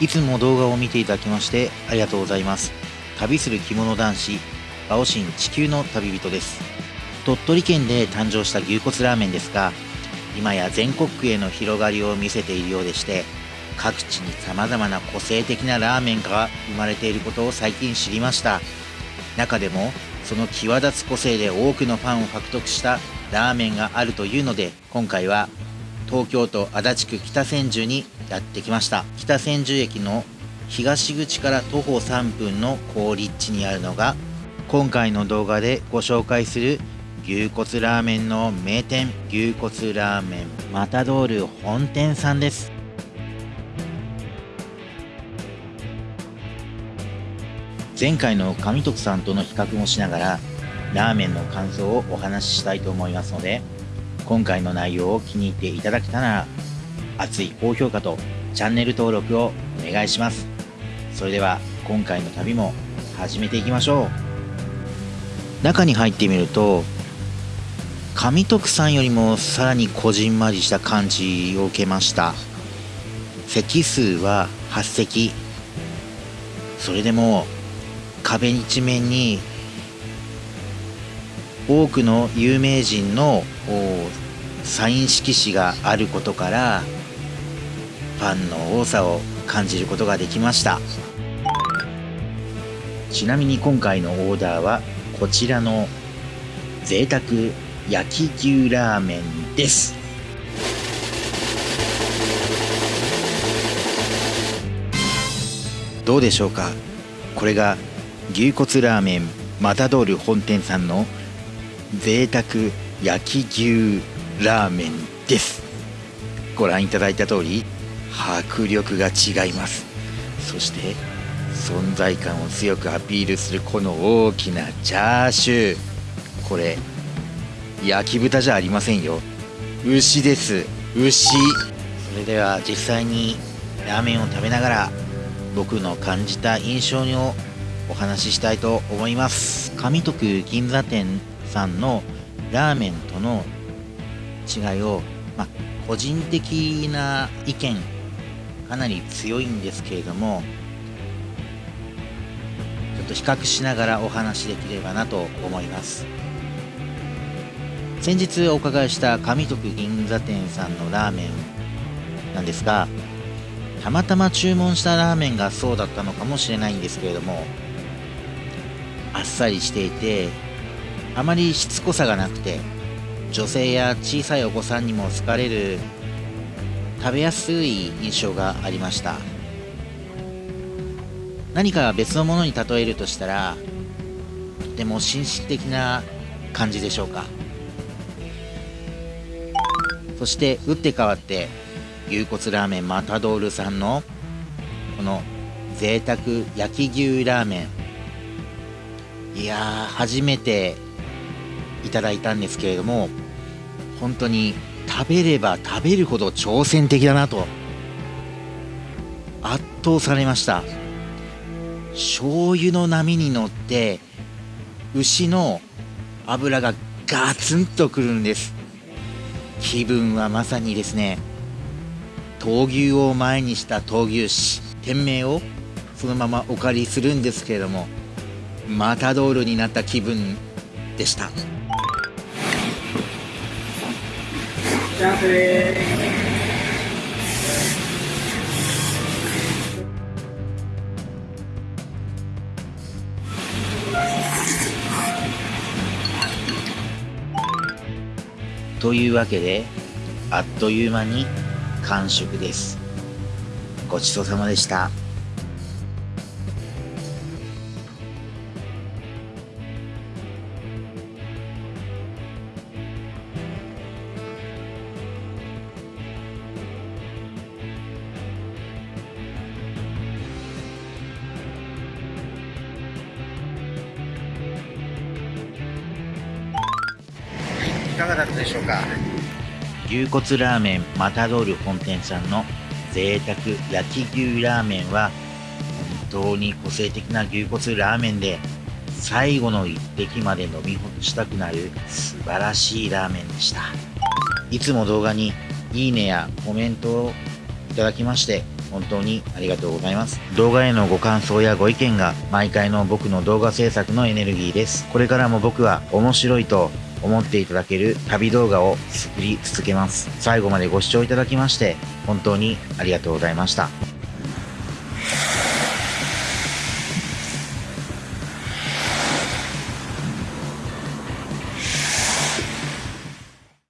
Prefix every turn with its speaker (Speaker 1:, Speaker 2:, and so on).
Speaker 1: いつも動画を見ていただきましてありがとうございます。旅する着物男子バオシン地球の旅人です。鳥取県で誕生した牛骨ラーメンですが今や全国区への広がりを見せているようでして各地に様々な個性的なラーメンが生まれていることを最近知りました。中でもその際立つ個性で多くのファンを獲得したラーメンがあるというので今回は東京都足立区北千住にやってきました。北千住駅の東口から徒歩3分の好立地にあるのが今回の動画でご紹介する牛骨ラーメンの名店牛骨ラーメンマタドール本店さんです。前回の上徳さんとの比較もしながらラーメンの感想をお話ししたいと思いますので今回の内容を気に入っていただけたなら熱い高評価とチャンネル登録をお願いします。それでは今回の旅も始めていきましょう。中に入ってみると上徳さんよりもさらにこじんまりした感じを受けました。席数は8席。それでも壁一面に多くの有名人のサイン色紙があることからファンの多さを感じることができました。ちなみに今回のオーダーはこちらの贅沢焼き牛ラーメンです。どうでしょうか？これが牛骨ラーメンマタドール本店さんの贅沢焼き牛ラーメンです。ご覧いただいた通り迫力が違います。そして存在感を強くアピールするこの大きなチャーシュー。これ焼き豚じゃありませんよ。牛です。牛。それでは実際にラーメンを食べながら僕の感じた印象をお話ししたいと思います。上徳銀座店さんのラーメンとの違いを、まあ、個人的な意見かなり強いんですけれどもちょっと比較しながらお話しできればなと思います。先日お伺いした上徳銀座店さんのラーメンなんですがたまたま注文したラーメンがそうだったのかもしれないんですけれどもあっさりしていてあまりしつこさがなくて女性や小さいお子さんにも好かれる食べやすい印象がありました。何か別のものに例えるとしたらとても紳士的な感じでしょうか。そして打って変わって牛骨ラーメンマタドールさんのこの贅沢焼き牛ラーメン。いや初めていただいたんですけれども本当に食べれば食べるほど挑戦的だなと圧倒されました。醤油の波に乗って牛の脂がガツンとくるんです。気分はまさにですね闘牛を前にした闘牛士店名をそのままお借りするんですけれどもマタドールになった気分でした。というわけであっという間に完食ですごちそうさまでした。がだったでしょうか？牛骨ラーメンマタドール本店さんの贅沢焼き牛ラーメンは本当に個性的な牛骨ラーメンで最後の一滴まで飲み干したくなる素晴らしいラーメンでした。いつも動画にいいねやコメントをいただきまして本当にありがとうございます。動画へのご感想やご意見が毎回の僕の動画制作のエネルギーです。これからも僕は面白いと思っていただける旅動画を作り続けます。最後までご視聴いただきまして本当にありがとうございました。